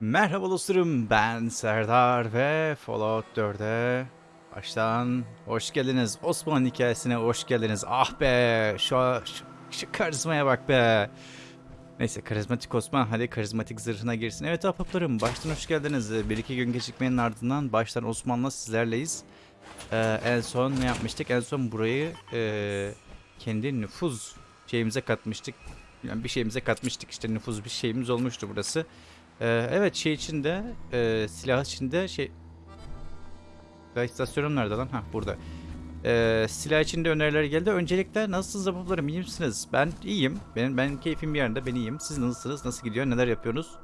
Merhaba dostlarım ben Serdar ve Fallout 4'e baştan hoş geldiniz. Osman hikayesine hoş geldiniz. Ah be şu, şu, şu karizmaya bak be. Neyse karizmatik Osman hadi karizmatik zırhına girsin. Evet ahbaplarım baştan hoş geldiniz. Bir iki gün gecikmenin ardından baştan Osman'la sizlerleyiz. Ee, en son ne yapmıştık? En son burayı e, kendi nüfuz şeyimize katmıştık. Yani bir şeyimize katmıştık işte nüfuz bir şeyimiz olmuştu burası. Ee, evet şey içinde e, silah içinde şey silah istasyonum nerede lan? Ha burada. Ee, silah içinde öneriler geldi. Öncelikle nasılsınız zabıplarım? İyi misiniz? Ben iyiyim. Benim ben keyfim bir yerinde. Ben iyiyim. Siz nasılsınız? Nasıl gidiyor? Neler yapıyorsunuz?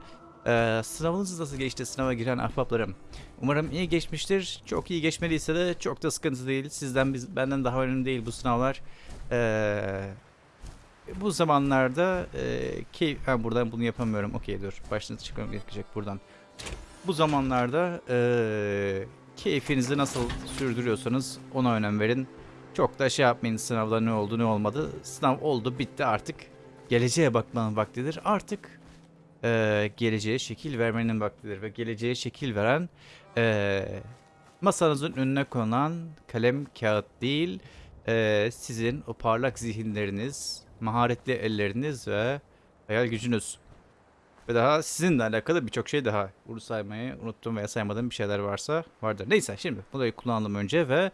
Ee, sınavınız nasıl geçti? Sınava giren ahbaplarım. Umarım iyi geçmiştir. Çok iyi geçmediyse de çok da sıkıntı değil. Sizden biz, benden daha önemli değil bu sınavlar. Ee, bu zamanlarda e, keyif... Ha, buradan bunu yapamıyorum. Okey dur. Başını çıkmam gerekecek buradan. Bu zamanlarda e, keyfinizi nasıl sürdürüyorsanız ona önem verin. Çok da şey yapmayın sınavda ne oldu ne olmadı. Sınav oldu bitti artık. Geleceğe bakmanın vaktidir. Artık e, geleceğe şekil vermenin vaktidir. Ve geleceğe şekil veren e, masanızın önüne konan kalem kağıt değil e, sizin o parlak zihinleriniz, maharetli elleriniz ve hayal gücünüz. Ve daha sizinle alakalı birçok şey daha. Bunu saymayı unuttum veya saymadığım bir şeyler varsa vardır. Neyse şimdi burayı kullanalım önce ve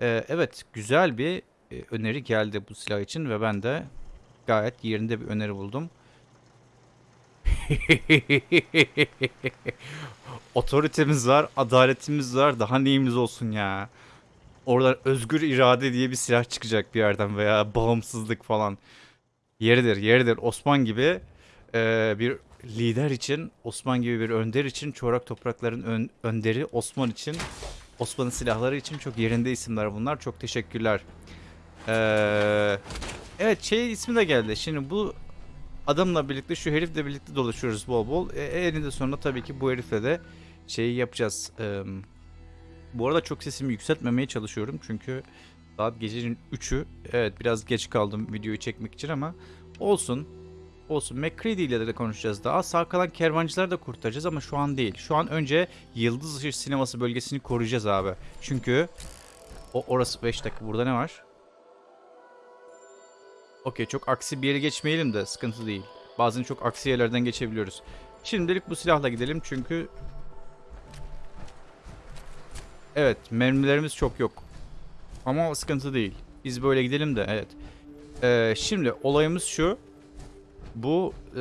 e, evet güzel bir e, öneri geldi bu silah için ve ben de gayet yerinde bir öneri buldum. Otoritemiz var, adaletimiz var. Daha neyimiz olsun ya. Oradan özgür irade diye bir silah çıkacak bir yerden veya bağımsızlık falan. Yeridir, yeridir. Osman gibi e, bir lider için, Osman gibi bir önder için, çorak toprakların ön- önderi Osman için, Osman'ın silahları için çok yerinde isimler bunlar. Çok teşekkürler. Ee, evet şey ismi de geldi. Şimdi bu adamla birlikte şu herifle birlikte dolaşıyoruz bol bol. E, eninde sonunda tabii ki bu herifle de şeyi yapacağız. Ee, bu arada çok sesimi yükseltmemeye çalışıyorum çünkü saat gecenin 3'ü. Evet biraz geç kaldım videoyu çekmek için ama olsun. Olsun. McCready ile de konuşacağız daha. Sağ kalan kervancıları da kurtaracağız ama şu an değil. Şu an önce Yıldız Işığı sineması bölgesini koruyacağız abi. Çünkü o orası 5 dakika. Burada ne var? Okey çok aksi bir yere geçmeyelim de sıkıntı değil. Bazen çok aksi yerlerden geçebiliyoruz. Şimdilik bu silahla gidelim çünkü Evet mermilerimiz çok yok. Ama sıkıntı değil. Biz böyle gidelim de evet. Ee, şimdi olayımız şu. Bu e,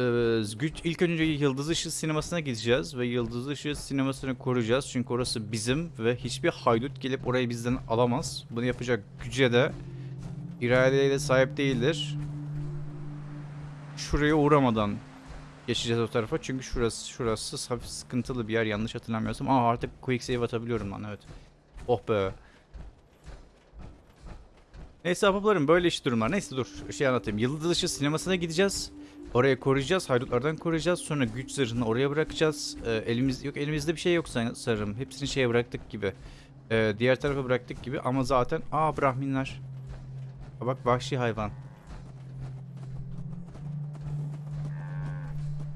ilk önce Yıldız Işığı sinemasına gideceğiz ve Yıldız Işığı sinemasını koruyacağız. Çünkü orası bizim ve hiçbir haydut gelip orayı bizden alamaz. Bunu yapacak güce de iradeye de sahip değildir. Şuraya uğramadan geçeceğiz o tarafa. Çünkü şurası şurası hafif sıkıntılı bir yer yanlış hatırlamıyorsam. Aa artık quick save atabiliyorum lan evet. Oh be. Neyse ahbaplarım böyle iş durumlar. Neyse dur şey anlatayım. Yıldız dışı sinemasına gideceğiz. Oraya koruyacağız. Haydutlardan koruyacağız. Sonra güç zırhını oraya bırakacağız. Ee, elimiz yok elimizde bir şey yok san- sanırım. Hepsini şeye bıraktık gibi. Ee, diğer tarafa bıraktık gibi ama zaten aa brahminler. Aa, bak vahşi hayvan.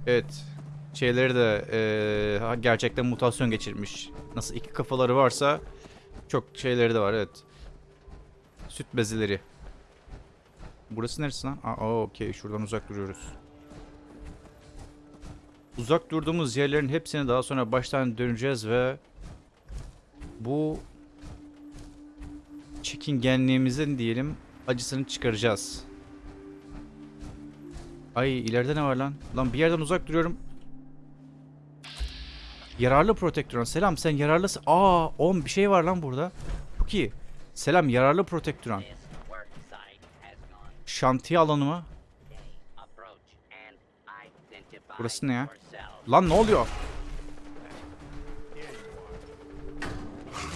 Evet. Şeyleri de ha- gerçekten mutasyon geçirmiş. Nasıl iki kafaları varsa çok şeyleri de var evet. Süt bezeleri. Burası neresi lan? Aa okey şuradan uzak duruyoruz. Uzak durduğumuz yerlerin hepsini daha sonra baştan döneceğiz ve bu çekingenliğimizin diyelim acısını çıkaracağız. Ay ileride ne var lan? Lan bir yerden uzak duruyorum. Yararlı protektron. Selam sen yararlısın. Aa 10 bir şey var lan burada. Çok iyi. Selam yararlı gone Şantiye alanı mı? Burası ne ya? Lan ne oluyor?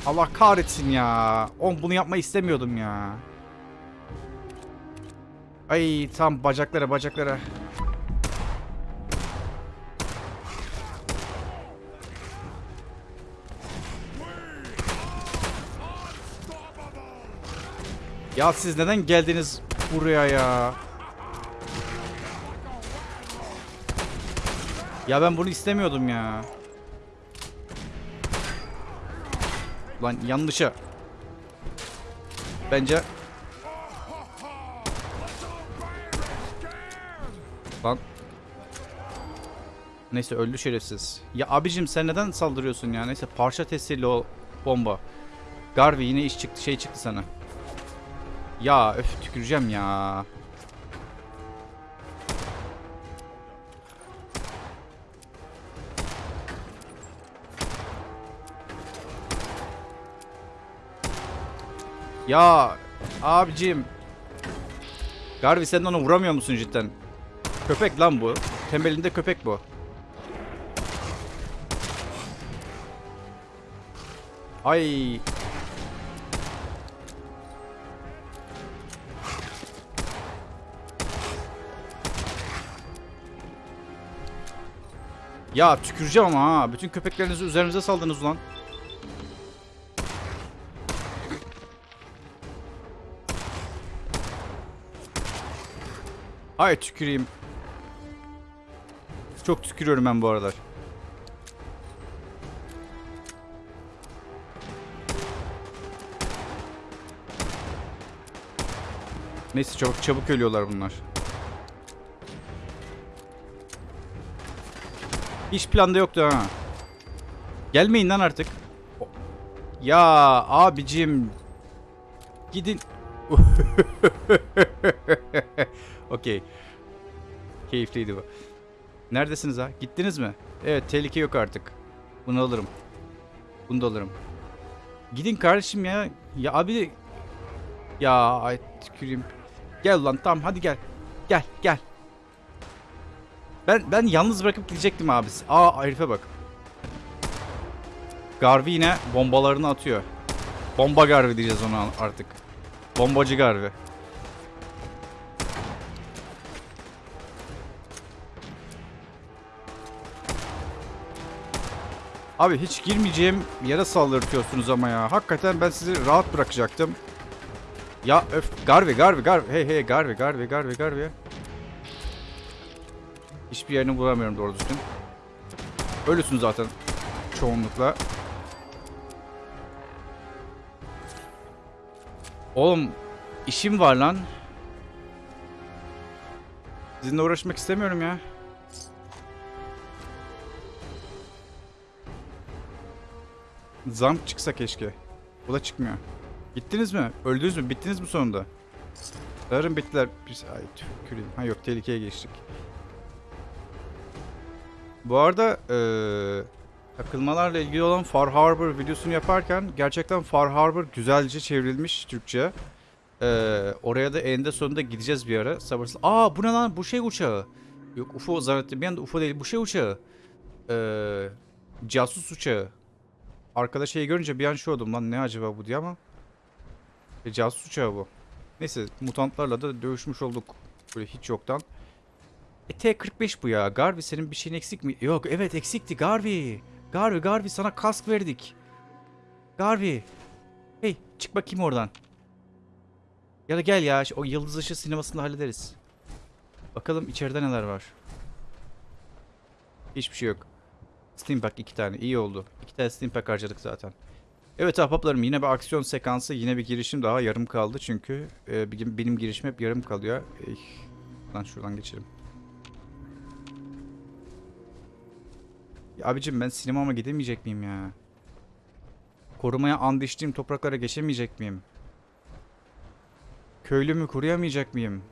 Allah kahretsin ya. On bunu yapmayı istemiyordum ya. Ay tam bacaklara bacaklara. Ya siz neden geldiniz buraya ya? Ya ben bunu istemiyordum ya. Lan yanlışa. Bence. Lan. Neyse öldü şerefsiz. Ya abicim sen neden saldırıyorsun ya? Neyse parça testiyle o bomba. Garvey yine iş çıktı şey çıktı sana. Ya öf tüküreceğim ya. Ya abicim. Garvey sen ona vuramıyor musun cidden? Köpek lan bu. Temelinde köpek bu. Ay. Ya tüküreceğim ama ha. Bütün köpeklerinizi üzerimize saldınız ulan. Ay tüküreyim. Çok tükürüyorum ben bu aralar. Neyse çok çabuk ölüyorlar bunlar. Hiç planda yoktu ha. Gelmeyin lan artık. Ya abicim. Gidin. Okey. Keyifliydi bu. Neredesiniz ha? Gittiniz mi? Evet tehlike yok artık. Bunu alırım. Bunu da alırım. Gidin kardeşim ya. Ya abi. Ya ay tüküreyim. Gel lan tamam hadi gel. Gel gel. Ben ben yalnız bırakıp gidecektim abi. Aa herife bak. Garvey yine bombalarını atıyor. Bomba Garvey diyeceğiz ona artık. Bombacı Garvey. Abi hiç girmeyeceğim yere saldırtıyorsunuz ama ya. Hakikaten ben sizi rahat bırakacaktım. Ya öf Garvey Garvey Garvey hey hey Garvey Garvey Garvey Garvey. Hiçbir yerini bulamıyorum doğru düzgün. Ölüsün zaten çoğunlukla. Oğlum işim var lan. Sizinle uğraşmak istemiyorum ya. Zam çıksa keşke. Bu da çıkmıyor. Gittiniz mi? Öldünüz mü? Bittiniz mi sonunda? Sanırım bittiler. Biz... Ay tüküreyim. Ha yok tehlikeye geçtik. Bu arada eee takılmalarla ilgili olan Far Harbor videosunu yaparken gerçekten Far Harbor güzelce çevrilmiş Türkçe. Eee, oraya da eninde sonunda gideceğiz bir ara. Sabırsız. Aa bu ne lan? Bu şey uçağı. Yok UFO zannettim. Bir anda UFO değil. Bu şey uçağı. Eee casus uçağı. Arkada şeyi görünce bir an şu oldum lan ne acaba bu diye ama. E, casus uçağı bu. Neyse mutantlarla da dövüşmüş olduk. Böyle hiç yoktan. E T-45 bu ya. Garvey senin bir şeyin eksik mi? Yok evet eksikti Garvey. Garvey Garvey sana kask verdik. Garvey. Hey çık bakayım oradan. Ya da gel ya o yıldız ışığı sinemasında hallederiz. Bakalım içeride neler var. Hiçbir şey yok. Steampack iki tane iyi oldu. İki tane Steampack harcadık zaten. Evet ahbaplarım yine bir aksiyon sekansı yine bir girişim daha yarım kaldı çünkü e, benim, girişim hep yarım kalıyor. Eh, lan şuradan geçelim. Ya abicim ben sinemama gidemeyecek miyim ya? Korumaya and içtiğim topraklara geçemeyecek miyim? Köylümü koruyamayacak mıyım?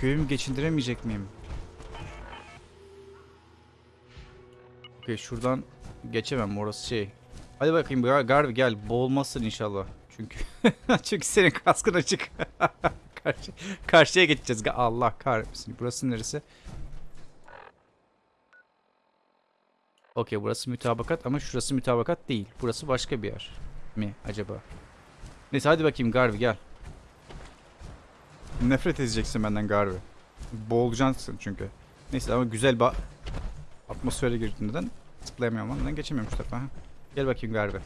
Köyümü geçindiremeyecek miyim? Okey şuradan geçemem orası şey. Hadi bakayım Gar Garvey gel boğulmazsın inşallah. Çünkü çünkü senin kaskın açık. Karşı, karşıya geçeceğiz. Allah kahretsin. Burası neresi? Okey burası mütabakat ama şurası mütabakat değil. Burası başka bir yer mi acaba? Neyse hadi bakayım Garvey gel. Nefret edeceksin benden Garvey. Boğulacaksın çünkü. Neyse ama güzel bir atmosfere girdin neden? Zıplayamıyorum. Neden geçemiyorum şu tarafa? Gel bakayım Garvey.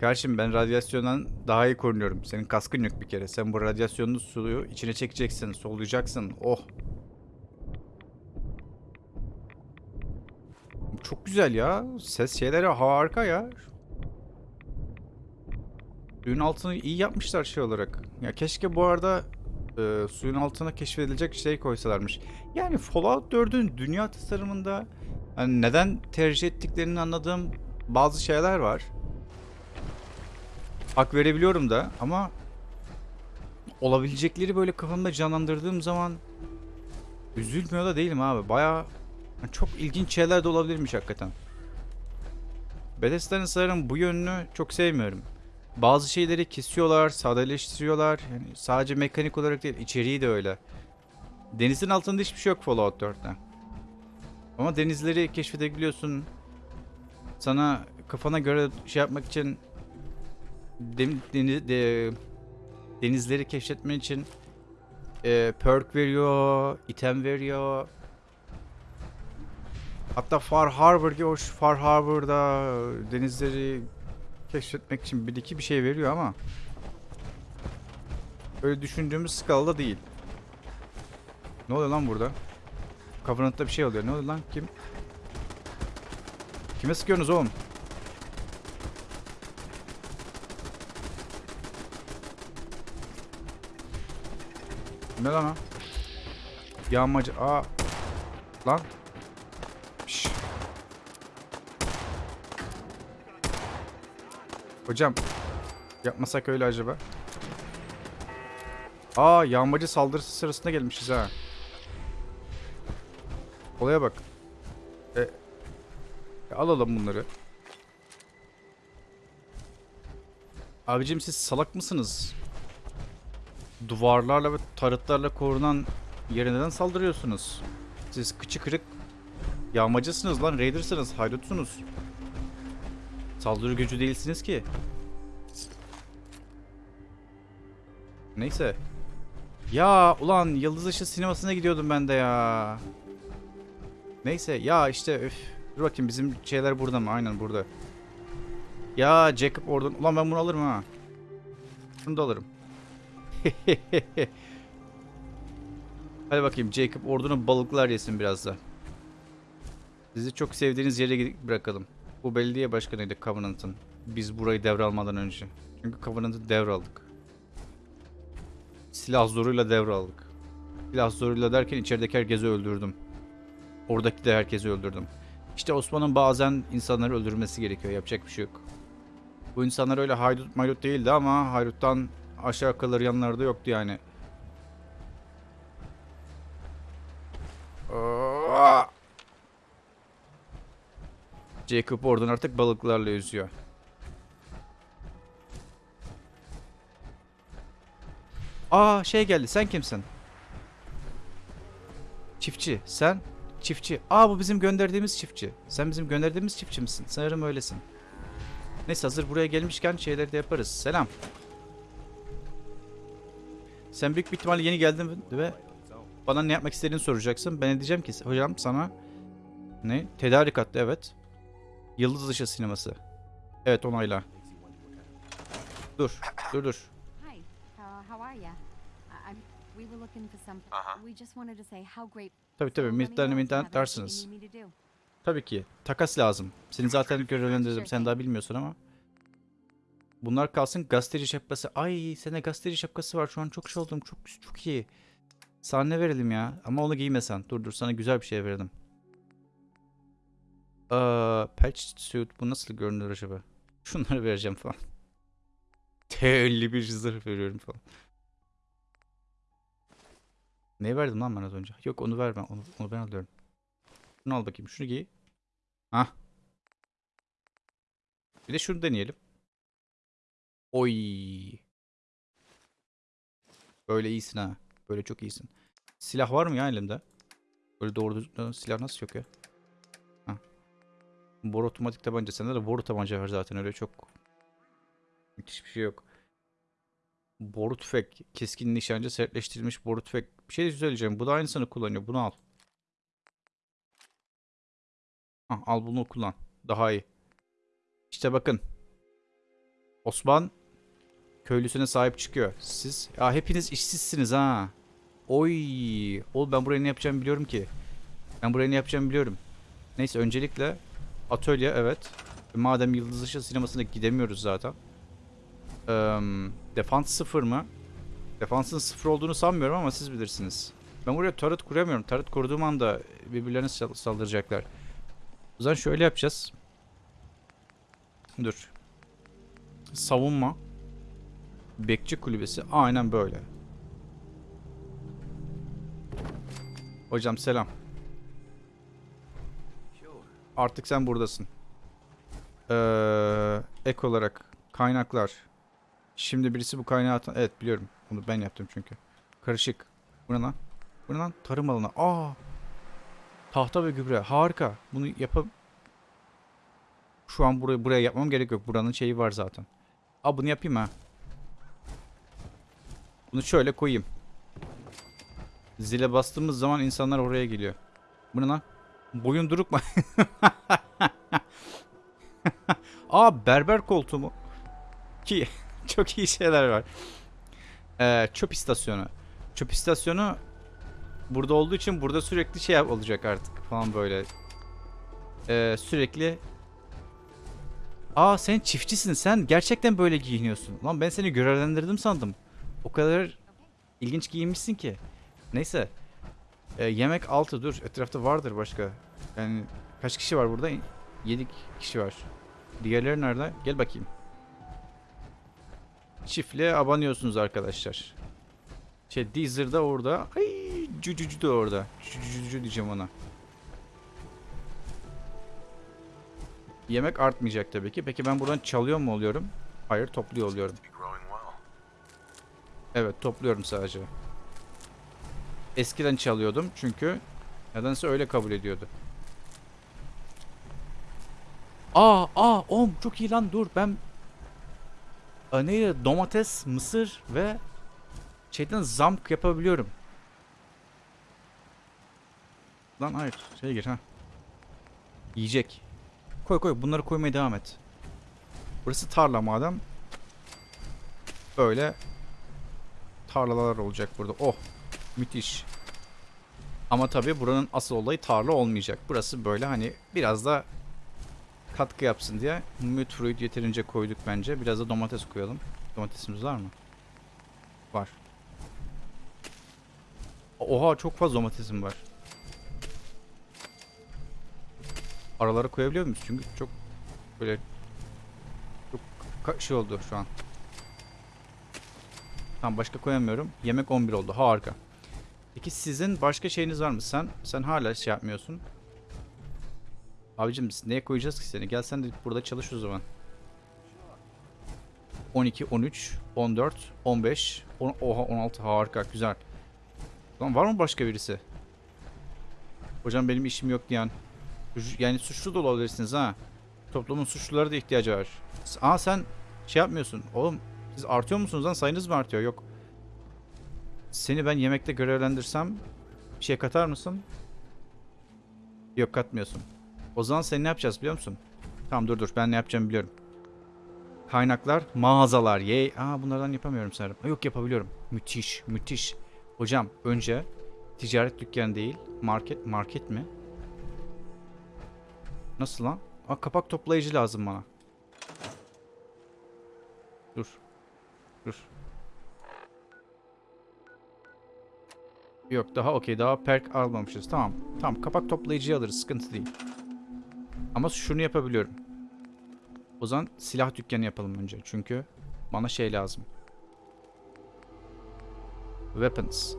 Karşım ben radyasyondan daha iyi korunuyorum. Senin kaskın yok bir kere. Sen bu radyasyonlu suyu içine çekeceksin, soluyacaksın. Oh. Çok güzel ya. Ses şeyleri harika ya. Suyun altını iyi yapmışlar şey olarak. Ya keşke bu arada e, suyun altına keşfedilecek şey koysalarmış. Yani Fallout 4'ün dünya tasarımında hani neden tercih ettiklerini anladığım bazı şeyler var. Hak verebiliyorum da ama olabilecekleri böyle kafamda canlandırdığım zaman üzülmüyor da değilim abi. Baya çok ilginç şeyler de olabilirmiş hakikaten. Bethesda'nın sanırım bu yönünü çok sevmiyorum. Bazı şeyleri kesiyorlar, sadeleştiriyorlar. Yani sadece mekanik olarak değil, içeriği de öyle. Denizin altında hiçbir şey yok Fallout 4'te. Ama denizleri keşfedebiliyorsun. Sana kafana göre şey yapmak için dem- deni- de- denizleri keşfetmen için e, perk veriyor, item veriyor. Hatta Far Harbor gibi hoş Far Harbor'da denizleri keşfetmek için bir iki bir şey veriyor ama öyle düşündüğümüz skalada değil. Ne oluyor lan burada? Covenant'ta bir şey oluyor. Ne oluyor lan? Kim? Kime sıkıyorsunuz oğlum? Ne lan o? Yağmacı. Aa. Lan. Hocam. Yapmasak öyle acaba? Aa yağmacı saldırısı sırasında gelmişiz ha. Olaya bak. E, e, alalım bunları. Abicim siz salak mısınız? Duvarlarla ve tarıtlarla korunan yere neden saldırıyorsunuz? Siz kıçı kırık yağmacısınız lan, raidersınız, haydutsunuz. Saldırı gücü değilsiniz ki. Neyse. Ya ulan Yıldız Işığı sinemasına gidiyordum ben de ya. Neyse ya işte üf. Dur bakayım bizim şeyler burada mı? Aynen burada. Ya Jacob oradan. Ulan ben bunu alırım ha. Bunu da alırım. Hadi bakayım Jacob ordunun balıklar yesin biraz da. Sizi çok sevdiğiniz yere gidip bırakalım. Bu belediye başkanıydı Covenant'ın. Biz burayı devralmadan önce. Çünkü Covenant'ı devraldık. Silah zoruyla devraldık. Silah zoruyla derken içerideki herkesi öldürdüm. Oradaki de herkesi öldürdüm. İşte Osman'ın bazen insanları öldürmesi gerekiyor. Yapacak bir şey yok. Bu insanlar öyle haydut maydut değildi ama hayduttan aşağı kalır yanlarda yoktu yani. Aa! Jacob oradan artık balıklarla yüzüyor. Aa şey geldi. Sen kimsin? Çiftçi. Sen çiftçi. Aa bu bizim gönderdiğimiz çiftçi. Sen bizim gönderdiğimiz çiftçi misin? Sanırım öylesin. Neyse hazır buraya gelmişken şeyleri de yaparız. Selam. Sen büyük bir ihtimalle yeni geldin ve bana ne yapmak istediğini soracaksın. Ben diyeceğim ki hocam sana ne? Tedarik attı evet. Yıldız dışı sineması. Evet onayla. Dur. Dur dur. Hi, uh, how are I'm. We were looking for some. We just wanted to say how great. Tabii tabii. Me Mintten you dersiniz. you. Tabii ki. Takas lazım. Seni zaten görevlendirdim. Sen daha bilmiyorsun ama. Bunlar kalsın gazeteci şapkası. Ay sende gazeteci şapkası var. Şu an çok şey oldum. Çok çok iyi. Sana ne verelim ya? Ama onu giymesen. Dur dur sana güzel bir şey verelim. Patch suit. Bu nasıl görünür acaba? Şunları vereceğim falan. T51 zırh veriyorum falan. Ne verdim lan ben az önce? Yok onu verme. Onu, onu ben alıyorum. Şunu al bakayım. Şunu giy. Hah. Bir de şunu deneyelim. Oy. Böyle iyisin ha. Böyle çok iyisin. Silah var mı ya elimde? Böyle doğru düzgün silah nasıl yok ya? Bor otomatik tabanca. Sende de boru tabanca var zaten öyle çok. Müthiş bir şey yok. Boru tüfek. Keskin nişancı sertleştirilmiş boru tüfek. Bir şey söyleyeceğim. Bu da aynısını kullanıyor. Bunu al. Hah, al bunu kullan. Daha iyi. İşte bakın. Osman köylüsüne sahip çıkıyor. Siz ya hepiniz işsizsiniz ha. Oy. Oğlum ben buraya ne yapacağımı biliyorum ki. Ben buraya ne yapacağımı biliyorum. Neyse öncelikle Atölye evet. Madem Yıldız Dışı sinemasına gidemiyoruz zaten. Eee defans sıfır mı? Defansın sıfır olduğunu sanmıyorum ama siz bilirsiniz. Ben buraya turret kuramıyorum. Turret kurduğum anda birbirlerine sal- saldıracaklar. O zaman şöyle yapacağız. Dur. Savunma. Bekçi kulübesi. Aynen böyle. Hocam selam. Artık sen buradasın. Ee, ek olarak kaynaklar. Şimdi birisi bu kaynağı. Evet biliyorum. Bunu ben yaptım çünkü. Karışık. Bu ne lan? Bu ne lan? Tarım alanı. Aa! Tahta ve gübre. Harika. Bunu yapam... Şu an buraya, buraya yapmam gerek yok. Buranın şeyi var zaten. Aa bunu yapayım ha. Bunu şöyle koyayım. Zile bastığımız zaman insanlar oraya geliyor. Bu ne lan? Boyun duruk mu? Aa berber koltuğu mu? Ki çok iyi şeyler var. Ee, çöp istasyonu. Çöp istasyonu burada olduğu için burada sürekli şey olacak artık falan böyle. Ee, sürekli Aa sen çiftçisin. Sen gerçekten böyle giyiniyorsun. Lan ben seni görevlendirdim sandım. O kadar ilginç giyinmişsin ki. Neyse. Ee, yemek altı dur. Etrafta vardır başka. Yani kaç kişi var burada? 7 kişi var. Diğerleri nerede? Gel bakayım. Çiftliğe abanıyorsunuz arkadaşlar. Şey Deezer da orada. Ay cücücü de orada. Cücücü diyeceğim ona. Yemek artmayacak tabii ki. Peki ben buradan çalıyor mu oluyorum? Hayır topluyor oluyorum. Evet topluyorum sadece. Eskiden çalıyordum çünkü nedense öyle kabul ediyordu. Aa aa oğlum çok iyi lan dur ben Aa, neydi domates, mısır ve şeyden zamk yapabiliyorum. Lan hayır şey gir ha. Yiyecek. Koy koy bunları koymaya devam et. Burası tarla madem. Böyle tarlalar olacak burada. Oh müthiş. Ama tabii buranın asıl olayı tarla olmayacak. Burası böyle hani biraz da katkı yapsın diye mute fruit yeterince koyduk bence. Biraz da domates koyalım. Domatesimiz var mı? Var. Oha çok fazla domatesim var. Aralara koyabiliyor muyuz? Çünkü çok böyle çok şey oldu şu an. Tamam başka koyamıyorum. Yemek 11 oldu. Harika. Peki sizin başka şeyiniz var mı? Sen sen hala şey yapmıyorsun. Abicim neye koyacağız ki seni? Gel sen de burada çalış o zaman. 12, 13, 14, 15, on, oha 16 harika güzel. Lan var mı başka birisi? Hocam benim işim yok diyen. Yani suçlu da olabilirsiniz ha. Toplumun suçlulara da ihtiyacı var. Aa sen şey yapmıyorsun. Oğlum siz artıyor musunuz lan? Sayınız mı artıyor? Yok. Seni ben yemekte görevlendirsem bir şey katar mısın? Yok katmıyorsun. O zaman sen ne yapacağız biliyor musun? Tamam dur dur ben ne yapacağımı biliyorum. Kaynaklar, mağazalar. Yey. Aa bunlardan yapamıyorum sanırım. Yok yapabiliyorum. Müthiş, müthiş. Hocam önce ticaret dükkanı değil, market market mi? Nasıl lan? Aa kapak toplayıcı lazım bana. Dur. Dur. Yok daha okey daha perk almamışız. Tamam. Tamam kapak toplayıcıyı alırız. Sıkıntı değil. Ama şunu yapabiliyorum. O zaman silah dükkanı yapalım önce. Çünkü bana şey lazım. Weapons.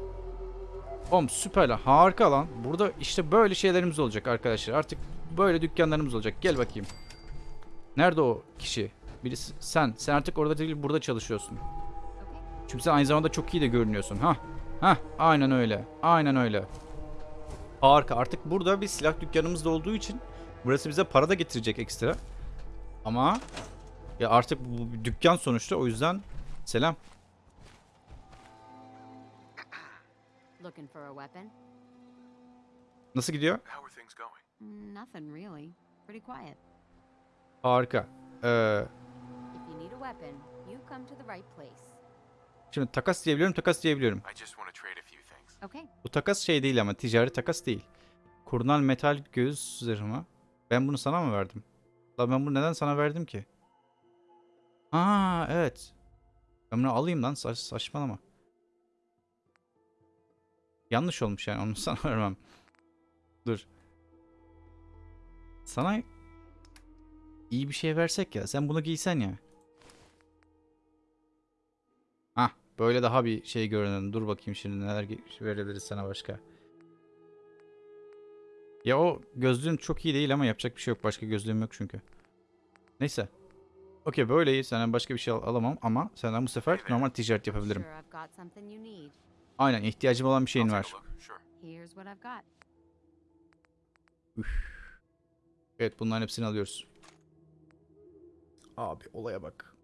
Oğlum süper lan. Harika lan. Burada işte böyle şeylerimiz olacak arkadaşlar. Artık böyle dükkanlarımız olacak. Gel bakayım. Nerede o kişi? Birisi sen. Sen artık orada değil burada çalışıyorsun. Çünkü sen aynı zamanda çok iyi de görünüyorsun. Ha. Ha. Aynen öyle. Aynen öyle. Harika. Artık burada bir silah dükkanımız da olduğu için burası bize para da getirecek ekstra. Ama ya artık bu bir dükkan sonuçta o yüzden selam. Looking for a weapon? Nasıl gidiyor? How are things going? Nothing really. Pretty quiet. Harika. Ee, If you need a weapon, you come to the right place. şimdi takas diyebiliyorum, takas diyebiliyorum. I just want to trade a few things. Okay. Bu takas şey değil ama ticari takas değil. Kurnal metal göğüs zırhı mı? Ben bunu sana mı verdim? La ben bunu neden sana verdim ki? Aa evet. Ben bunu alayım lan saç, saçmalama. Yanlış olmuş yani onu sana vermem. Dur. Sana iyi bir şey versek ya. Sen bunu giysen ya. Hah böyle daha bir şey görünen. Dur bakayım şimdi neler verebiliriz sana başka. Ya o gözlüğün çok iyi değil ama yapacak bir şey yok. Başka gözlüğüm yok çünkü. Neyse. Okey böyle iyi. Senden başka bir şey al- alamam ama senden bu sefer normal ticaret yapabilirim. Aynen ihtiyacım olan bir şeyin var. Got. Evet bunların hepsini alıyoruz. Abi olaya bak.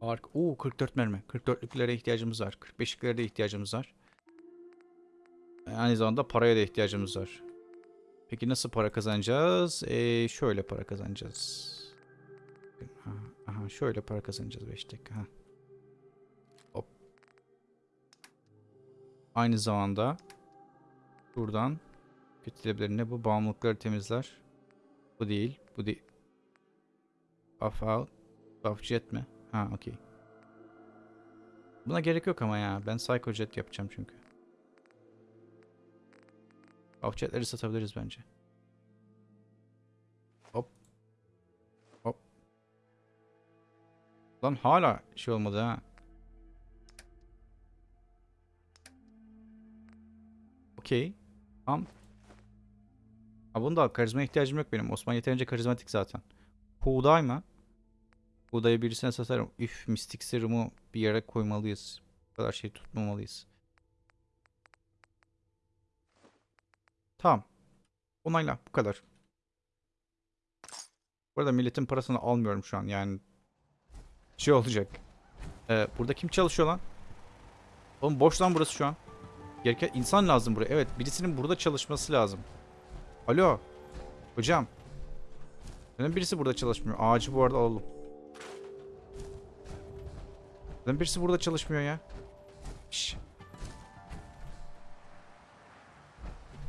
Ark. Oo 44 mermi. 44'lüklere ihtiyacımız var. 45'liklere de ihtiyacımız var. Aynı zamanda paraya da ihtiyacımız var. Peki nasıl para kazanacağız? Ee, şöyle para kazanacağız. Aha, aha şöyle para kazanacağız 5 dakika. Ha. Hop. Aynı zamanda buradan kötülebilir ne bu? Bağımlılıkları temizler. Bu değil. Bu değil. Buff out. Buff jet mi? Ha okey. Buna gerek yok ama ya. Ben Psycho Jet yapacağım çünkü. Buff jetleri satabiliriz bence. Hop. Hop. Lan hala şey olmadı ha. Okey. Tamam. Ha bunu da. Karizma ihtiyacım yok benim. Osman yeterince karizmatik zaten. Buğday mı? Buğdayı birisine satarım. Üf mistik serumu bir yere koymalıyız. Bu kadar şey tutmamalıyız. Tamam. Onayla. Bu kadar. Bu arada milletin parasını almıyorum şu an. Yani şey olacak. Ee, burada kim çalışıyor lan? Oğlum boş lan burası şu an. Gereken insan lazım buraya. Evet birisinin burada çalışması lazım. Alo. Hocam. Neden birisi burada çalışmıyor? Ağacı bu arada alalım. Neden birisi burada çalışmıyor ya? Şş.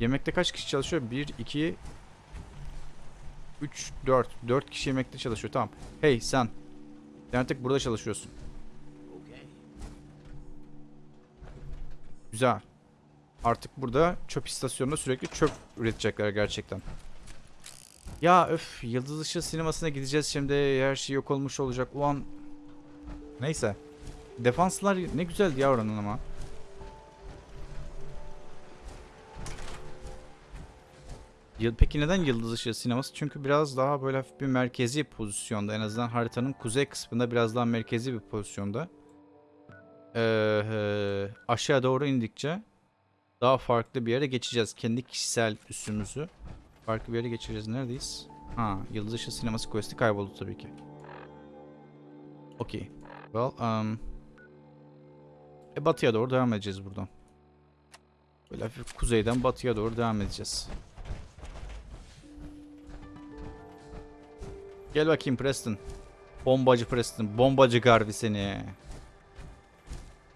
Yemekte kaç kişi çalışıyor? 1, 2, 3, 4. 4 kişi yemekte çalışıyor. Tamam. Hey sen. Sen artık burada çalışıyorsun. Güzel. Artık burada çöp istasyonunda sürekli çöp üretecekler gerçekten. Ya öf Yıldız Işığı sinemasına gideceğiz şimdi her şey yok olmuş olacak ulan. Neyse. Defanslar ne güzeldi ya oranın ama. Peki neden Yıldız Işığı sineması? Çünkü biraz daha böyle hafif bir merkezi pozisyonda. En azından haritanın kuzey kısmında biraz daha merkezi bir pozisyonda. Ee, aşağı doğru indikçe daha farklı bir yere geçeceğiz. Kendi kişisel üstümüzü farklı bir yere geçireceğiz. Neredeyiz? Ha, Yıldız Işığı Sineması Quest'i kayboldu tabii ki. Okey. Well, um... E, batıya doğru devam edeceğiz buradan. Böyle hafif kuzeyden batıya doğru devam edeceğiz. Gel bakayım Preston. Bombacı Preston. Bombacı Garvey seni.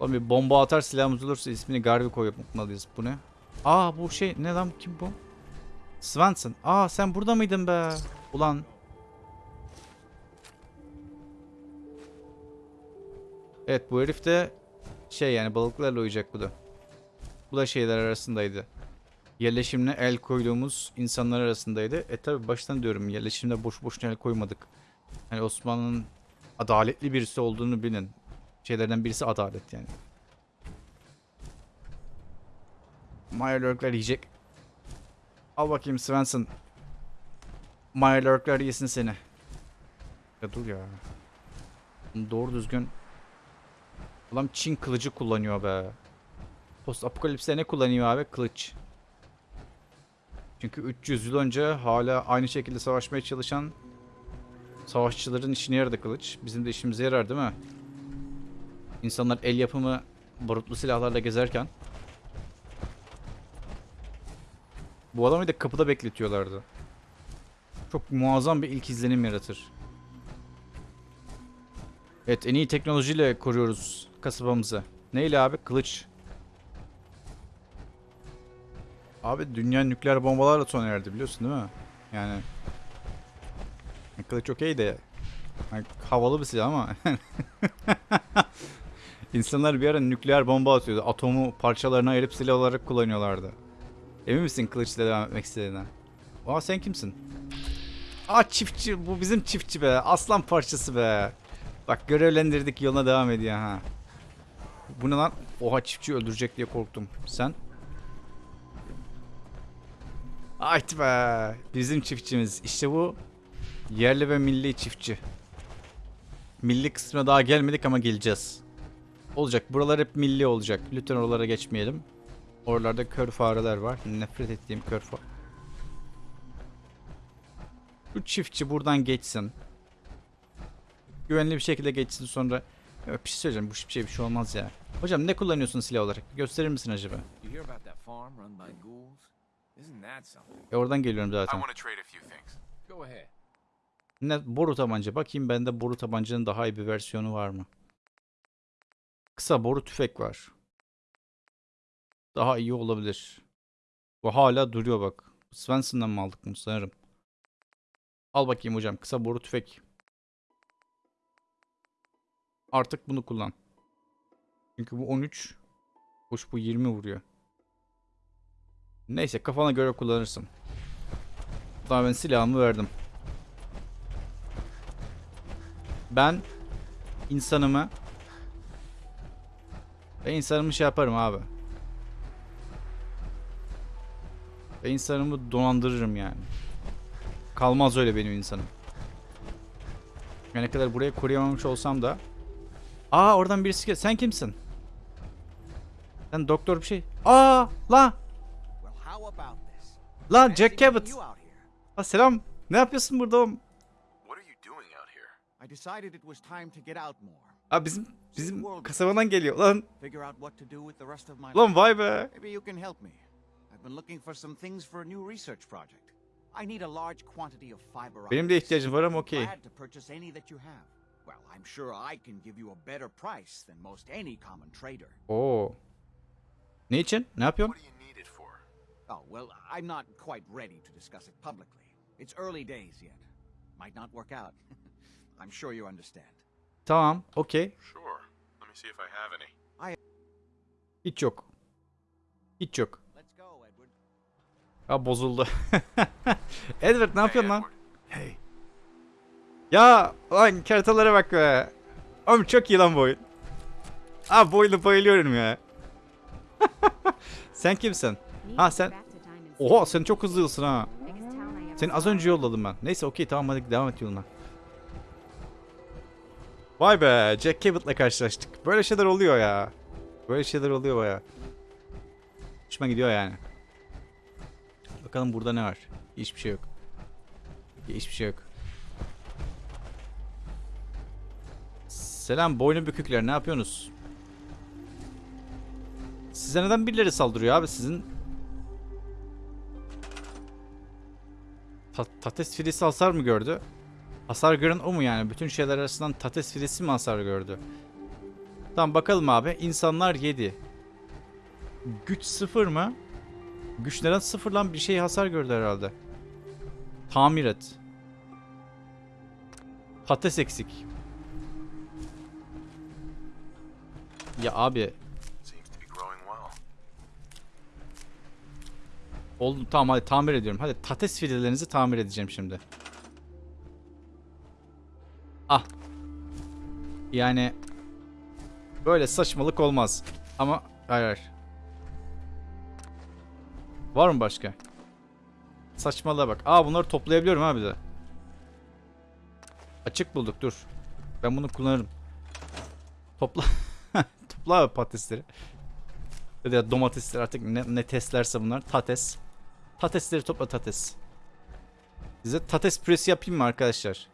Oğlum bir bomba atar silahımız olursa ismini Garvey koymalıyız. Bu ne? Aa bu şey ne lan kim bu? Svensson. Aa sen burada mıydın be? Ulan. Evet bu herif de şey yani balıklarla uyuyacak bu da. Bu da şeyler arasındaydı. Yerleşimine el koyduğumuz insanlar arasındaydı. E tabi baştan diyorum yerleşimde boş boşuna el koymadık. Yani Osmanlı'nın adaletli birisi olduğunu bilin. Şeylerden birisi adalet yani. Meyerlurkler yiyecek. Al bakayım Svensson. Meyerlurkler yesin seni. Ya dur ya. Doğru düzgün. Ulan Çin kılıcı kullanıyor be. Post apokalipste ne kullanıyor abi? Kılıç. Çünkü 300 yıl önce hala aynı şekilde savaşmaya çalışan savaşçıların işine yaradı kılıç. Bizim de işimize yarar değil mi? İnsanlar el yapımı barutlu silahlarla gezerken bu adamı da kapıda bekletiyorlardı. Çok muazzam bir ilk izlenim yaratır. Evet en iyi teknolojiyle koruyoruz kasabamızı. Neyle abi? Kılıç. Abi dünya nükleer bombalarla sona erdi biliyorsun değil mi? Yani Kılıç okey de yani havalı bir silah ama İnsanlar bir ara nükleer bomba atıyordu. Atomu parçalarına ayırıp silah olarak kullanıyorlardı. Emin misin kılıçla devam etmek istediğine? Aa sen kimsin? Aa çiftçi bu bizim çiftçi be. Aslan parçası be. Bak görevlendirdik yoluna devam ediyor ha. Bu ne lan? Oha çiftçi öldürecek diye korktum. Sen? Ayt be. Bizim çiftçimiz. İşte bu yerli ve milli çiftçi. Milli kısmına daha gelmedik ama geleceğiz. Olacak. Buralar hep milli olacak. Lütfen oralara geçmeyelim. Oralarda kör fareler var. Nefret ettiğim kör fare. Bu çiftçi buradan geçsin. Güvenli bir şekilde geçsin sonra. Ya bir şey söyleyeceğim. Bu şey bir şey olmaz ya. Hocam ne kullanıyorsun silah olarak? Gösterir misin acaba? E oradan geliyorum I zaten. want to trade a few things. Go ahead. Ne boru tabanca. Bakayım bende boru tabancanın daha iyi bir versiyonu var mı? Kısa boru tüfek var. Daha iyi olabilir. Bu hala duruyor bak. Svensson'dan mı aldık bunu sanırım. Al bakayım hocam. Kısa boru tüfek. Artık bunu kullan. Çünkü bu 13. Hoş bu 20 vuruyor. Neyse kafana göre kullanırsın. Daha ben silahımı verdim. Ben insanımı ben insanımı şey yaparım abi. Ben insanımı dolandırırım yani. Kalmaz öyle benim insanım. Yani ne kadar buraya koruyamamış olsam da. Aa oradan birisi gel. Sen kimsin? Sen doktor bir şey. Aa la lan Jack Cabot. Aa, selam. Ne yapıyorsun burada oğlum? What are you doing out here? I decided it was time to get out more. Aa bizim bizim kasabadan geliyor lan. Figure out what to do with the rest of my Lan vay be. Maybe you can help me. I've been looking for some things for a new research project. I need a large quantity of fiber Benim de ihtiyacım var ama okey. Glad to purchase any that you have. Well, I'm sure I can give you a better price than most any common trader. Oo. Ne için? Ne yapıyorsun? Oh, well, I'm not quite ready to discuss it publicly. It's early days yet. Might not work out. I'm sure you understand. Tamam. Okey. Sure. Let me see if I have any. Hiç yok. Hiç yok. Let's go, Edward. Ha bozuldu. Edward ne yapıyorsun lan? Edward. Hey. Ya lan kertalara bak be. Oğlum çok iyi lan bu oyun. Abi bu oyuna bayılıyorum ya. sen kimsin? Ha sen... Oha sen çok hızlısın ha. Seni az önce yolladım ben. Neyse okey tamam hadi devam et yoluna. Vay be Jack Cabot'la karşılaştık. Böyle şeyler oluyor ya. Böyle şeyler oluyor baya. Hoşuma gidiyor yani. Bakalım burada ne var? Hiçbir şey yok. Hiçbir şey yok. Selam boynu bükükler ne yapıyorsunuz? Size neden birileri saldırıyor abi sizin Ta- Tates filisi hasar mı gördü? Hasar gören o mu yani? Bütün şeyler arasından Tates filisi mi hasar gördü? Tamam bakalım abi. İnsanlar 7. Güç 0 mı? Güç neden 0 lan? Bir şey hasar gördü herhalde. Tamir et. Patates eksik. Ya abi Seems to be growing well. Oldu tamam hadi tamir ediyorum. Hadi tates fidelerinizi tamir edeceğim şimdi. Ah. Yani böyle saçmalık olmaz. Ama hayır hayır. Var mı başka? Saçmalığa bak. Aa bunları toplayabiliyorum ha bir de. Açık bulduk dur. Ben bunu kullanırım. Topla. Topla abi patatesleri. Ya da domatesler artık ne, ne testlerse bunlar. Tates. Tatesleri topla tates. Size tates püresi yapayım mı arkadaşlar?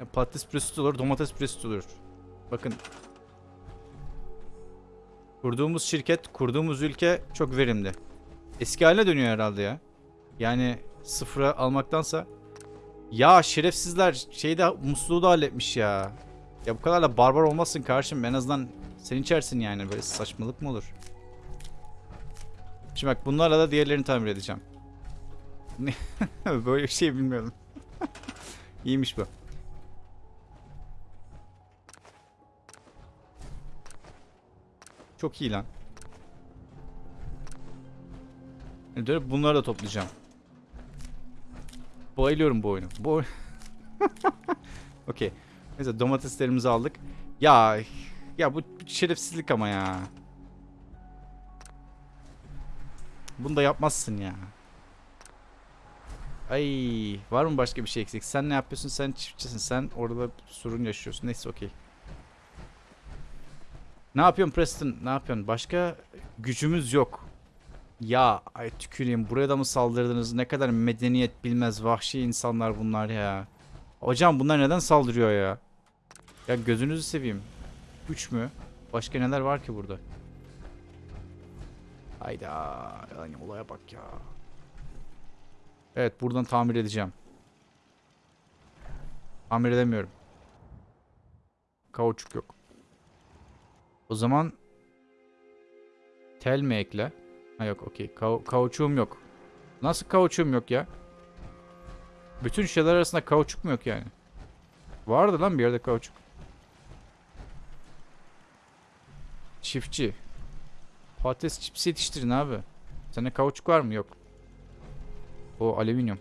Ya patates püresi olur, domates püresi olur. Bakın. Kurduğumuz şirket, kurduğumuz ülke çok verimli. Eski haline dönüyor herhalde ya. Yani sıfıra almaktansa. Ya şerefsizler şeyde musluğu da halletmiş ya. Ya bu kadar da barbar olmasın karşım. En azından sen içersin yani. Böyle saçmalık mı olur? Şimdi bak bunlarla da diğerlerini tamir edeceğim. Böyle bir şey bilmiyorum. İyiymiş bu. Çok iyi lan. Dönüp bunları da toplayacağım. Bayılıyorum bu oyunu. Bu Okey. Neyse domateslerimizi aldık. Ya ya bu şerefsizlik ama ya. Bunu da yapmazsın ya. Ay var mı başka bir şey eksik? Sen ne yapıyorsun? Sen çiftçisin. Sen orada sorun yaşıyorsun. Neyse okey. Ne yapıyorsun Preston? Ne yapıyorsun? Başka gücümüz yok. Ya ay tüküreyim. Buraya da mı saldırdınız? Ne kadar medeniyet bilmez vahşi insanlar bunlar ya. Hocam bunlar neden saldırıyor ya? Ya gözünüzü seveyim. Güç mü? Başka neler var ki burada? Hayda. Yani olaya bak ya. Evet buradan tamir edeceğim. Tamir edemiyorum. Kauçuk yok. O zaman tel mi ekle? Ha yok okey. Kau- kauçuğum yok. Nasıl kauçuğum yok ya? Bütün şeyler arasında kauçuk mu yok yani? Vardı lan bir yerde kauçuk. Çiftçi. Patates çipsi yetiştirin abi. Sende kauçuk var mı? Yok. O alüminyum.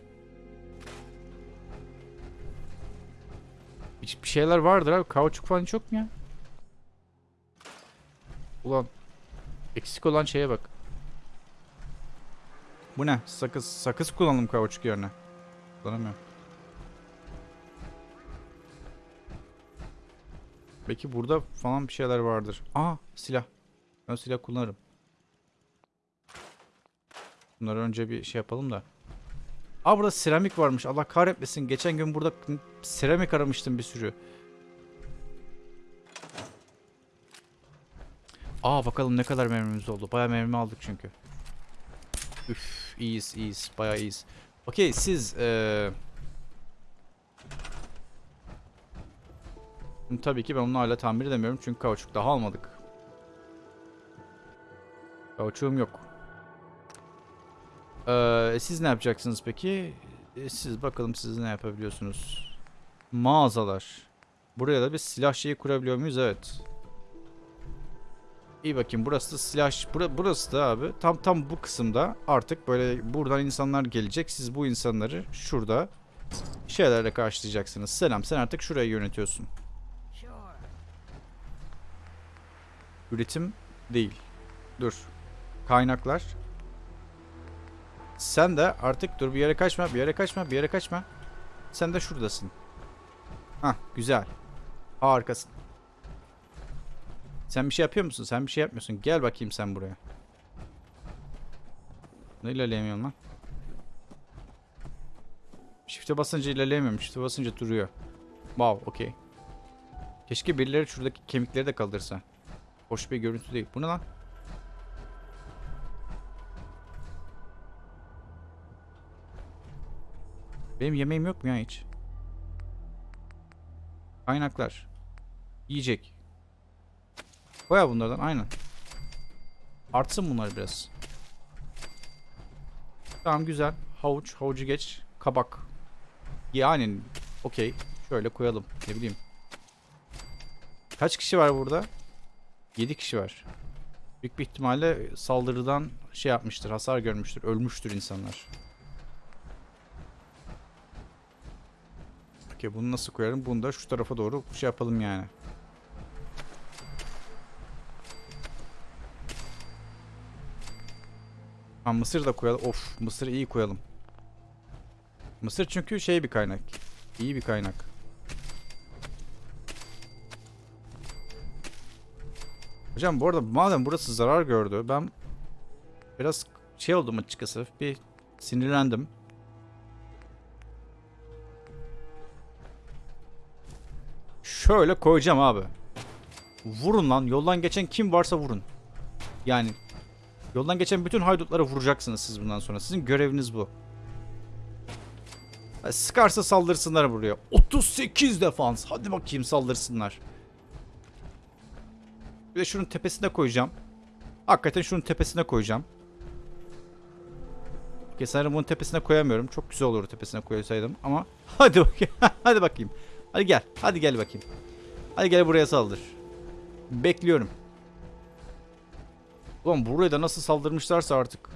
Bir, şeyler vardır abi. Kauçuk falan hiç yok mu ya? Ulan. Eksik olan şeye bak. Bu ne? Sakız. Sakız kullandım kauçuk yerine. Kullanamıyorum. Belki burada falan bir şeyler vardır. Aa silah. Ben silah kullanırım. Bunları önce bir şey yapalım da. Aa burada seramik varmış. Allah kahretmesin. Geçen gün burada seramik aramıştım bir sürü. Aa bakalım ne kadar mermimiz oldu. Bayağı mermi aldık çünkü. Üf iyiyiz iyiyiz. Bayağı iyiyiz. Okey siz. Şimdi Tabii ki ben onu hala tamir edemiyorum çünkü kauçuk daha almadık. Kauçuğum yok. Ee, siz ne yapacaksınız peki? Ee, siz bakalım siz ne yapabiliyorsunuz. Mağazalar. Buraya da bir silah şeyi kurabiliyor muyuz? Evet. İyi bakayım burası da silah bura, burası da abi tam tam bu kısımda artık böyle buradan insanlar gelecek. Siz bu insanları şurada şeylerle karşılayacaksınız. Selam sen artık şurayı yönetiyorsun. Üretim değil. Dur. Kaynaklar. Sen de artık dur bir yere kaçma, bir yere kaçma, bir yere kaçma. Sen de şuradasın. Hah, güzel. Harikasın. Sen bir şey yapıyor musun? Sen bir şey yapmıyorsun. Gel bakayım sen buraya. Ne ilerleyemiyorum lan? Shift'e basınca ilerleyemiyorum. Shift'e basınca duruyor. Wow, okey. Keşke birileri şuradaki kemikleri de kaldırsa. Hoş bir görüntü değil. Bu ne lan? Benim yemeğim yok mu ya hiç? Kaynaklar. Yiyecek. Koya bunlardan aynen. Artsın bunlar biraz. Tamam güzel. Havuç. Havucu geç. Kabak. Yani okey. Şöyle koyalım. Ne bileyim. Kaç kişi var burada? 7 kişi var. Büyük bir ihtimalle saldırıdan şey yapmıştır. Hasar görmüştür. Ölmüştür insanlar. Okey bunu nasıl koyarım? Bunu da şu tarafa doğru şey yapalım yani. Ha mısır da koyalım. Of mısırı iyi koyalım. Mısır çünkü şey bir kaynak. İyi bir kaynak. Hocam bu arada madem burası zarar gördü ben biraz şey oldum açıkçası bir sinirlendim. Şöyle koyacağım abi. Vurun lan yoldan geçen kim varsa vurun. Yani yoldan geçen bütün haydutları vuracaksınız siz bundan sonra. Sizin göreviniz bu. Sıkarsa saldırsınlar buraya. 38 defans. Hadi bakayım saldırsınlar. Bir de şunun tepesine koyacağım. Hakikaten şunun tepesine koyacağım. Sanırım bunun tepesine koyamıyorum. Çok güzel olur tepesine koysaydım ama hadi bakayım. hadi bakayım. Hadi gel. Hadi gel bakayım. Hadi gel buraya saldır. Bekliyorum. Ulan buraya da nasıl saldırmışlarsa artık.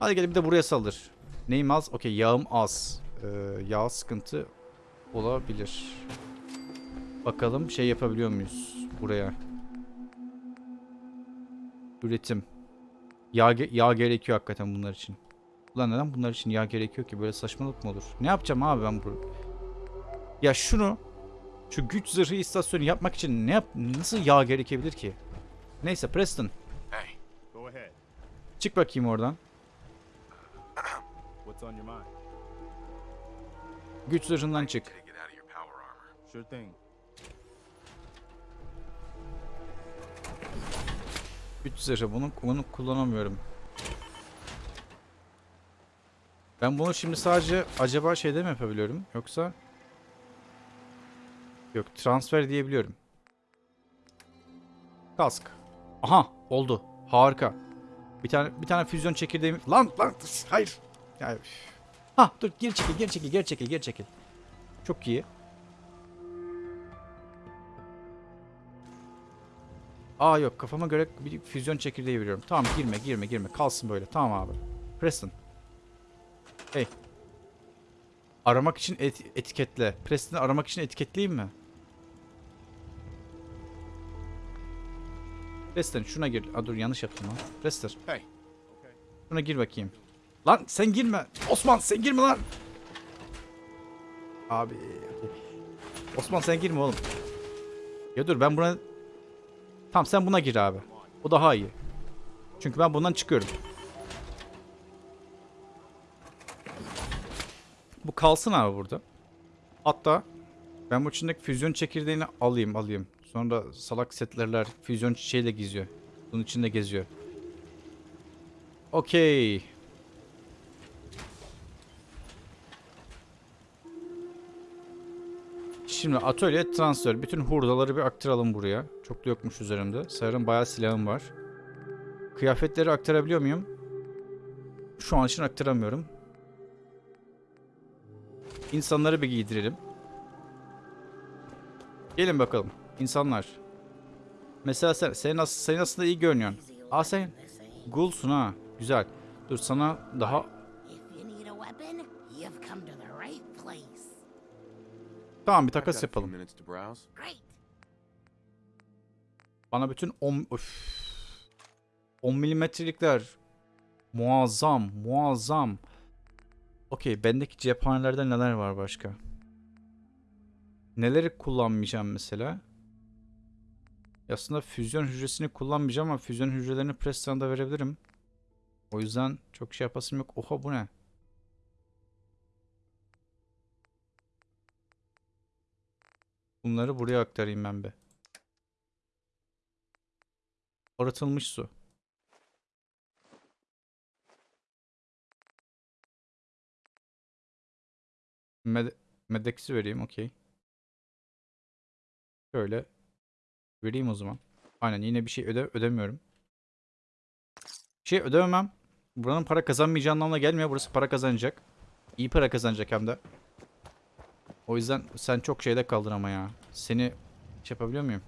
Hadi gel bir de buraya saldır. Neyim az? Okey yağım az. Ee, yağ sıkıntı olabilir. Bakalım şey yapabiliyor muyuz buraya? Üretim. Yağ, yağ gerekiyor hakikaten bunlar için. Ulan neden bunlar için yağ gerekiyor ki? Böyle saçmalık mı olur? Ne yapacağım abi ben bu? Ya şunu şu güç zırhı istasyonu yapmak için ne yap nasıl yağ gerekebilir ki? Neyse Preston Hey, Go ahead. çık bakayım oradan. What's on your mind? Güç zırhından çık. to get out of your power armor. Sure thing. Güç zırhı bunu, bunu kullanamıyorum. Ben bunu şimdi sadece acaba şeyde mi yapabiliyorum? Yoksa Yok transfer diyebiliyorum. Kask. Aha oldu. Harika. Bir tane bir tane füzyon çekirdeği lan lan hayır. Ya, üf. ha dur geri çekil geri çekil geri çekil geri çekil. Çok iyi. Aa yok kafama göre bir füzyon çekirdeği veriyorum. Tamam girme girme girme kalsın böyle tamam abi. Preston. Hey. Aramak için et- etiketle. Preston'ı aramak için etiketleyeyim mi? Preston şuna gir. Aa dur yanlış yaptım lan. Preston. Hey. Şuna gir bakayım. Lan sen girme. Osman sen girme lan. Abi. Osman sen girme oğlum. Ya dur ben buna... Tamam sen buna gir abi. O daha iyi. Çünkü ben bundan çıkıyorum. Bu kalsın abi burada. Hatta ben bu içindeki füzyon çekirdeğini alayım alayım. Sonra salak setlerler füzyon şeyle geziyor. Bunun içinde geziyor. Okey. Şimdi atölye transfer. Bütün hurdaları bir aktaralım buraya. Çok da yokmuş üzerimde. Sanırım bayağı silahım var. Kıyafetleri aktarabiliyor muyum? Şu an için aktaramıyorum. İnsanları bir giydirelim. Gelin bakalım. İnsanlar. Mesela sen, sen, as- sen aslında iyi görünüyorsun. Aa sen Gulsun ha. Güzel. Dur sana daha tamam bir takas yapalım. Bana bütün 10 öf. 10 milimetrelikler muazzam, muazzam. Okey, bendeki cephanelerde neler var başka? Neleri kullanmayacağım mesela? Aslında füzyon hücresini kullanmayacağım ama füzyon hücrelerini Preston'da verebilirim. O yüzden çok şey yapasım yok. Oha bu ne? Bunları buraya aktarayım ben bir. Arıtılmış su. Med Medex'i vereyim okey. Şöyle. Vereyim o zaman. Aynen yine bir şey öde ödemiyorum. Bir şey ödememem. Buranın para kazanmayacağı anlamına gelmiyor. Burası para kazanacak. İyi para kazanacak hem de. O yüzden sen çok şeyde kaldın ama ya. Seni şey yapabiliyor muyum?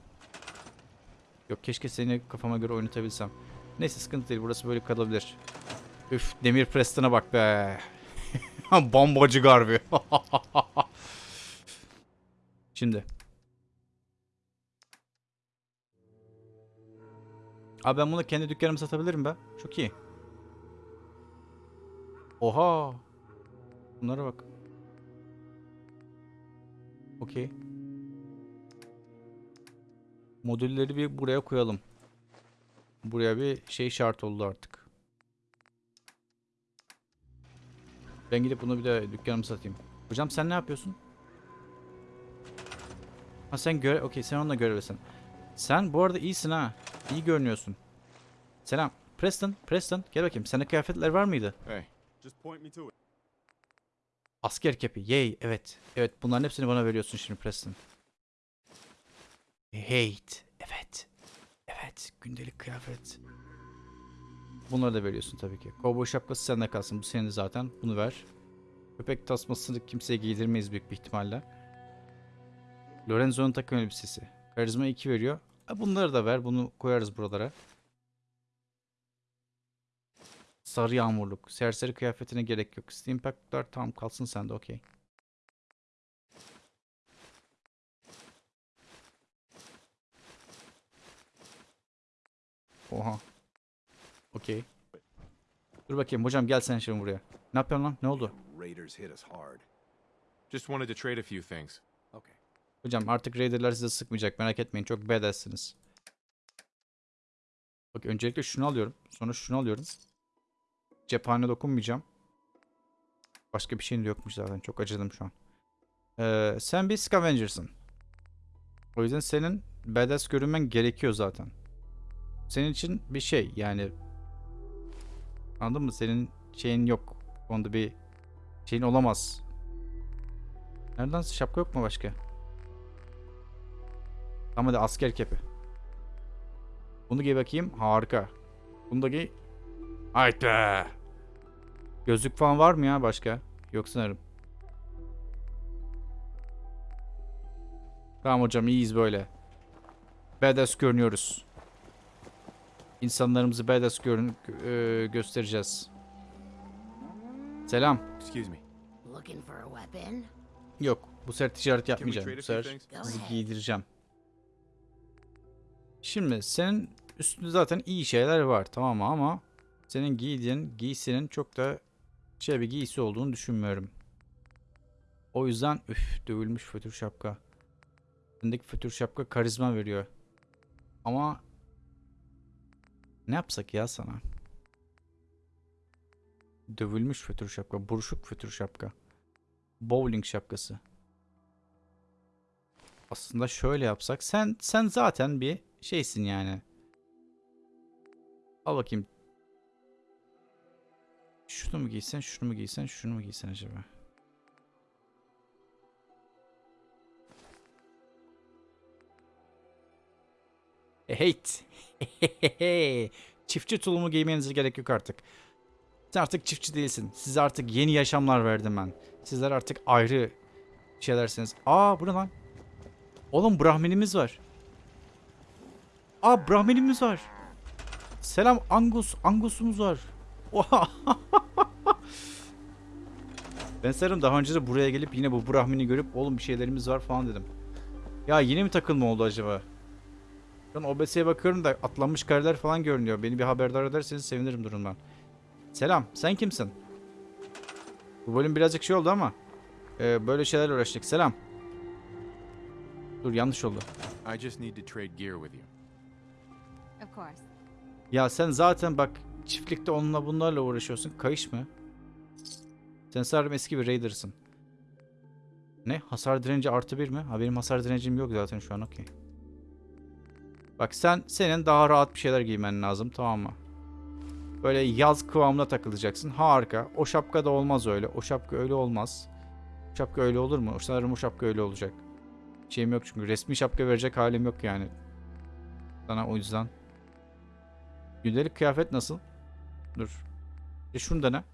Yok keşke seni kafama göre oynatabilsem. Neyse sıkıntı değil burası böyle kalabilir. Üf Demir Preston'a bak be. Bombacı garbi. Şimdi. Abi ben bunu kendi dükkanıma satabilirim be. Çok iyi. Oha. Bunlara bak. Okey. Modülleri bir buraya koyalım. Buraya bir şey şart oldu artık. Ben gidip bunu bir de dükkanıma satayım. Hocam sen ne yapıyorsun? Ha sen göre... Okey sen onunla görevlisin. Sen bu arada iyisin ha. İyi görünüyorsun. Selam. Preston, Preston gel bakayım. Sende kıyafetler var mıydı? Hey. Asker kepi. Yay. Evet. Evet bunların hepsini bana veriyorsun şimdi Preston. Hate. Evet. Evet. Gündelik kıyafet. Bunları da veriyorsun tabii ki. Kovboy şapkası sende kalsın. Bu senin zaten. Bunu ver. Köpek tasmasını kimseye giydirmeyiz büyük bir ihtimalle. Lorenzo'nun takım elbisesi. Karizma 2 veriyor. Bunları da ver. Bunu koyarız buralara. Sarı yağmurluk. Serseri kıyafetine gerek yok. Steampack'lar tamam kalsın sende okey. Oha. Okey. Dur bakayım hocam gel sen şimdi buraya. Ne yapıyorsun lan? Ne oldu? Just wanted to trade a few things. Hocam artık Raider'lar size sıkmayacak merak etmeyin çok badassiniz. Bak öncelikle şunu alıyorum. Sonra şunu alıyorum. Cephane dokunmayacağım. Başka bir şeyin de yokmuş zaten. Çok acıdım şu an. Ee, sen bir scavenger'sın. O yüzden senin badass görünmen gerekiyor zaten. Senin için bir şey yani. Anladın mı? Senin şeyin yok. Onda bir şeyin olamaz. Nereden şapka yok mu başka? Ama de asker kepi. Bunu giy bakayım. Harika. Bunu da giy. Haydi. Gözlük falan var mı ya başka? Yok sanırım. Tamam hocam iyiyiz böyle. Badass görünüyoruz. İnsanlarımızı badass görün gö- e, göstereceğiz. Selam. Excuse me. Looking for a weapon? Yok. Bu sefer ticaret yapmayacağım. Bu sefer sizi giydireceğim. Şimdi senin üstünde zaten iyi şeyler var tamam mı ama senin giydiğin giysinin çok da şey bir giysi olduğunu düşünmüyorum. O yüzden üf dövülmüş fötür şapka. Üstündeki fötür şapka karizma veriyor. Ama ne yapsak ya sana? Dövülmüş fötür şapka, buruşuk fötür şapka. Bowling şapkası. Aslında şöyle yapsak sen sen zaten bir şeysin yani. Al bakayım. Şunu mu giysen, şunu mu giysen, şunu mu giysen acaba? Heyt. Çiftçi tulumu giymenize gerek yok artık. Sen artık çiftçi değilsin. Size artık yeni yaşamlar verdim ben. Sizler artık ayrı şeylersiniz. Aa bu ne lan? Oğlum Brahminimiz var. Aa Brahminimiz var. Selam Angus. Angus'umuz var. Ben sanırım daha önce de buraya gelip yine bu Brahmin'i görüp oğlum bir şeylerimiz var falan dedim. Ya yine mi takılma oldu acaba? Ben OBS'ye bakıyorum da atlanmış kareler falan görünüyor. Beni bir haberdar ederseniz sevinirim durumdan. Selam. Sen kimsin? Bu bölüm birazcık şey oldu ama. e, böyle şeylerle uğraştık. Selam. Dur yanlış oldu. I just need to trade gear with you. Ya sen zaten bak çiftlikte onunla bunlarla uğraşıyorsun. Kayış mı? Sen sanırım eski bir raider'sın. Ne? Hasar direnci artı bir mi? Ha benim hasar direncim yok zaten şu an okey. Bak sen senin daha rahat bir şeyler giymen lazım tamam mı? Böyle yaz kıvamına takılacaksın. Harika. O şapka da olmaz öyle. O şapka öyle olmaz. O şapka öyle olur mu? Sanırım o şapka öyle olacak. Şeyim yok çünkü resmi şapka verecek halim yok yani. Sana o yüzden. Gündelik kıyafet nasıl? Dur. E şunu da ne?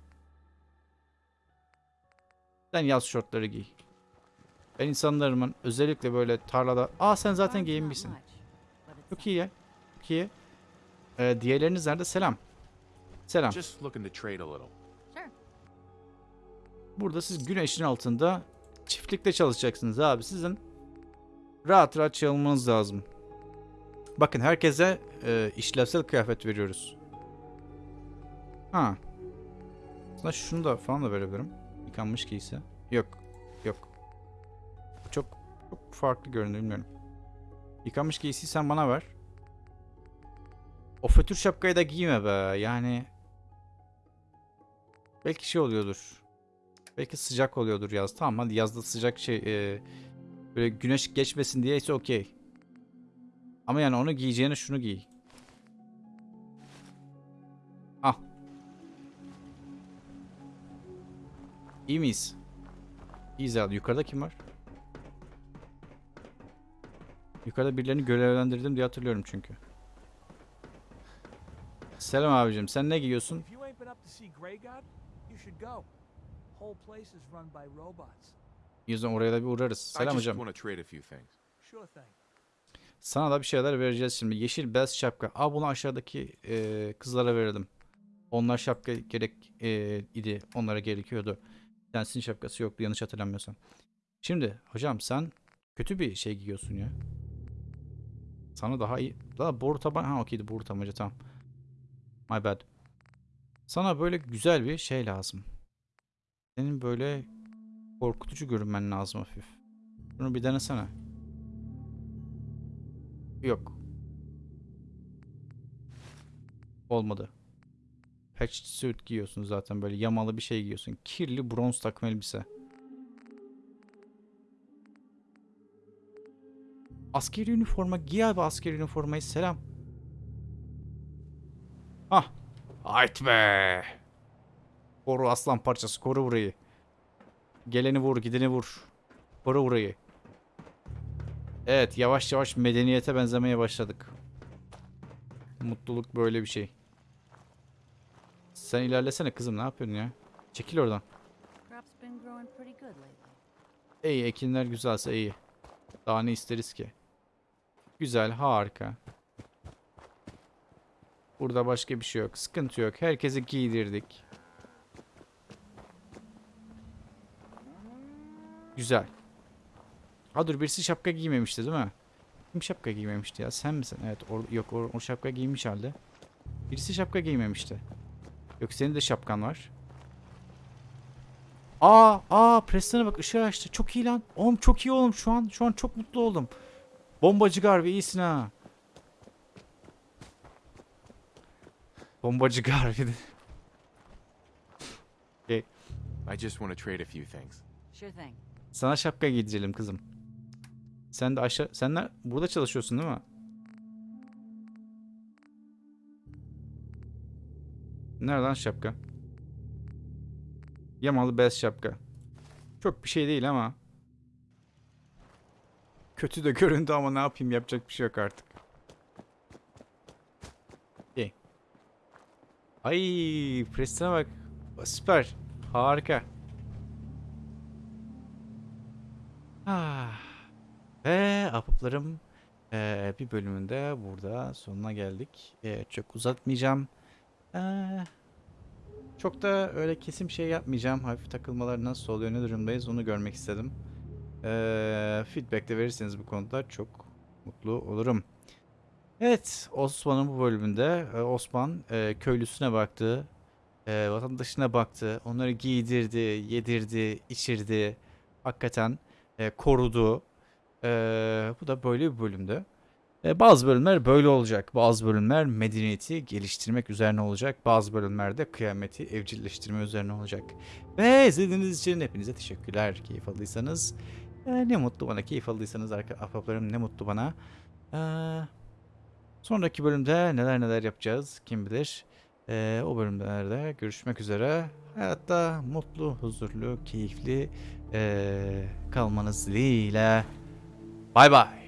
Sen yaz şortları giy. Ben insanlarımın özellikle böyle tarlada... Aa sen zaten giyinmişsin. Çok iyi ya. Çok iyi. Ee, diğerleriniz nerede? Selam. Selam. Burada siz güneşin altında çiftlikte çalışacaksınız abi. Sizin rahat rahat çalmanız lazım. Bakın herkese e, işlevsel kıyafet veriyoruz. Ha. Aslında şunu da falan da verebilirim. Yıkanmış giysi. Yok. Yok. Çok çok farklı görünüyor bilmiyorum. Yıkanmış giysiyi sen bana ver. O fötür şapkayı da giyme be. Yani belki şey oluyordur. Belki sıcak oluyordur yaz. Tamam hadi yazda sıcak şey e, böyle güneş geçmesin diye ise okey. Ama yani onu giyeceğine şunu giy. İyi miyiz? İyiyiz abi. Yukarıda kim var? Yukarıda birilerini görevlendirdim diye hatırlıyorum çünkü. Selam abicim. Sen ne giyiyorsun? Yüzden oraya da bir uğrarız. Selam hocam. Sana da bir şeyler vereceğiz şimdi. Yeşil beyaz şapka. Aa bunu aşağıdaki e, kızlara verelim. Onlar şapka gerek e, idi. Onlara gerekiyordu. Densin şapkası yoktu yanlış hatırlamıyorsam. Şimdi hocam sen kötü bir şey giyiyorsun ya. Sana daha iyi. Daha boru taban. Ha okeydi boru tabanca tamam. My bad. Sana böyle güzel bir şey lazım. Senin böyle korkutucu görünmen lazım hafif. Bunu bir denesene. Yok. Olmadı. Patched suit giyiyorsun zaten böyle yamalı bir şey giyiyorsun. Kirli bronz takım elbise. Askeri üniforma giy abi askeri üniformayı selam. Ah. Hayt be. Koru aslan parçası koru burayı. Geleni vur gideni vur. Koru burayı. Evet yavaş yavaş medeniyete benzemeye başladık. Mutluluk böyle bir şey. Sen ilerlesene kızım ne yapıyorsun ya? Çekil oradan. İyi ekinler güzelse iyi. Daha ne isteriz ki? Güzel harika. Burada başka bir şey yok. Sıkıntı yok. Herkesi giydirdik. Güzel. Ha dur birisi şapka giymemişti değil mi? Kim şapka giymemişti ya? Sen misin? Evet. or- yok o, o şapka giymiş halde. Birisi şapka giymemişti. Yok senin de şapkan var. Aa, aa Preston'a bak ışığı açtı. Çok iyi lan. Oğlum çok iyi oğlum şu an. Şu an çok mutlu oldum. Bombacı Garvey iyisin ha. Bombacı Garvey. I just want to trade a few things. Sure thing. Sana şapka giydirelim kızım. Sen de aşağı... Sen de burada çalışıyorsun değil mi? Nereden şapka? Yamalı beyaz şapka. Çok bir şey değil ama. Kötü de göründü ama ne yapayım yapacak bir şey yok artık. İyi. Ay, Preston'a bak. Süper. Harika. Ah. Ve apıplarım eee, bir bölümünde burada sonuna geldik. Eee, çok uzatmayacağım. Eee, çok da öyle kesim şey yapmayacağım. Hafif takılmalar nasıl oluyor, ne durumdayız onu görmek istedim. Eee feedback de verirseniz bu konuda çok mutlu olurum. Evet, Osman'ın bu bölümünde e, Osman e, köylüsüne baktı, e, vatandaşına baktı, onları giydirdi, yedirdi, içirdi. Hakikaten korudu. Bu da böyle bir bölümdü. E, bazı bölümler böyle olacak. Bazı bölümler medeniyeti geliştirmek üzerine olacak. Bazı bölümlerde kıyameti evcilleştirme üzerine olacak. Ve izlediğiniz için hepinize teşekkürler. Keyif aldıysanız e, ne mutlu bana. Keyif aldıysanız ahbaplarım ne mutlu bana. E, sonraki bölümde neler neler yapacağız kim bilir. E, o bölümlerde görüşmek üzere. Hayatta mutlu, huzurlu, keyifli e, kalmanız dileğiyle. Bay bay.